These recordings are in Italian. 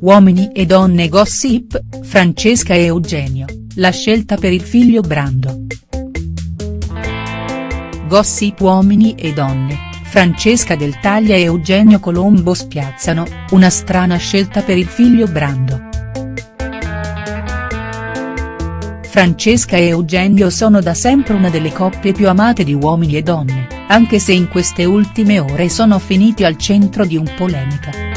Uomini e donne gossip, Francesca e Eugenio, la scelta per il figlio Brando. Gossip Uomini e donne, Francesca Del Taglia e Eugenio Colombo spiazzano, una strana scelta per il figlio Brando. Francesca e Eugenio sono da sempre una delle coppie più amate di uomini e donne, anche se in queste ultime ore sono finiti al centro di un polemica.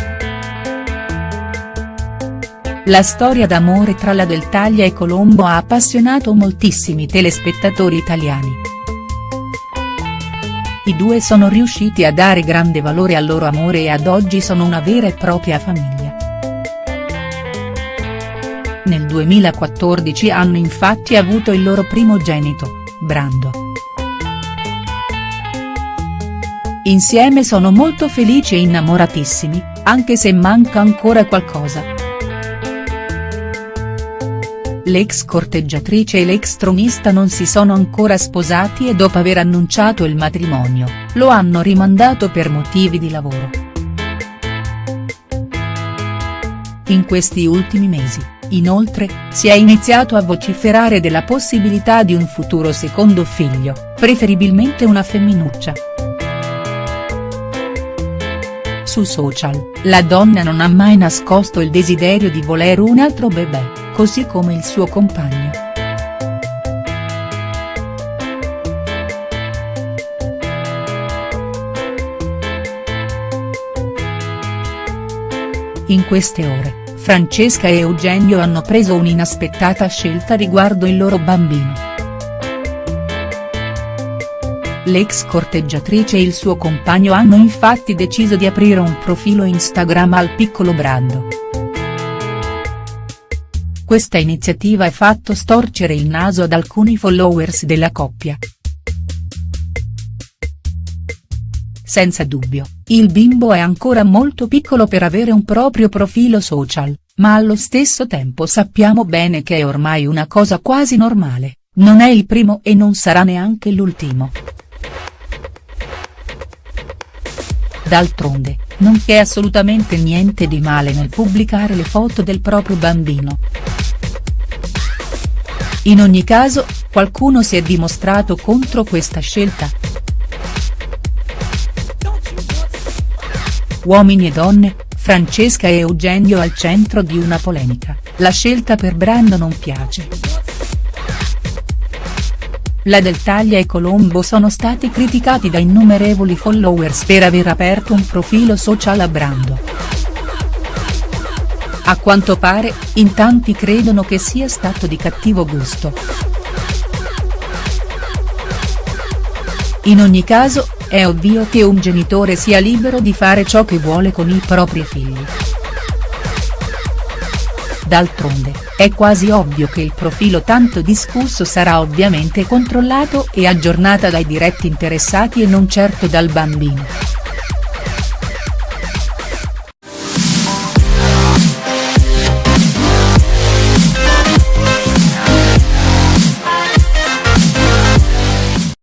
La storia d'amore tra la Del Taglia e Colombo ha appassionato moltissimi telespettatori italiani. I due sono riusciti a dare grande valore al loro amore e ad oggi sono una vera e propria famiglia. Nel 2014 hanno infatti avuto il loro primogenito, Brando. Insieme sono molto felici e innamoratissimi, anche se manca ancora qualcosa. L'ex corteggiatrice e l'ex tronista non si sono ancora sposati e dopo aver annunciato il matrimonio, lo hanno rimandato per motivi di lavoro. In questi ultimi mesi, inoltre, si è iniziato a vociferare della possibilità di un futuro secondo figlio, preferibilmente una femminuccia. Su social, la donna non ha mai nascosto il desiderio di voler un altro bebè così come il suo compagno. In queste ore, Francesca e Eugenio hanno preso un'inaspettata scelta riguardo il loro bambino. L'ex corteggiatrice e il suo compagno hanno infatti deciso di aprire un profilo Instagram al piccolo Brando. Questa iniziativa ha fatto storcere il naso ad alcuni followers della coppia. Senza dubbio, il bimbo è ancora molto piccolo per avere un proprio profilo social, ma allo stesso tempo sappiamo bene che è ormai una cosa quasi normale, non è il primo e non sarà neanche l'ultimo. D'altronde, non c'è assolutamente niente di male nel pubblicare le foto del proprio bambino. In ogni caso, qualcuno si è dimostrato contro questa scelta. Uomini e donne, Francesca e Eugenio al centro di una polemica, la scelta per Brando non piace. La Del Taglia e Colombo sono stati criticati da innumerevoli followers per aver aperto un profilo social a Brando. A quanto pare, in tanti credono che sia stato di cattivo gusto. In ogni caso, è ovvio che un genitore sia libero di fare ciò che vuole con i propri figli. D'altronde, è quasi ovvio che il profilo tanto discusso sarà ovviamente controllato e aggiornata dai diretti interessati e non certo dal bambino.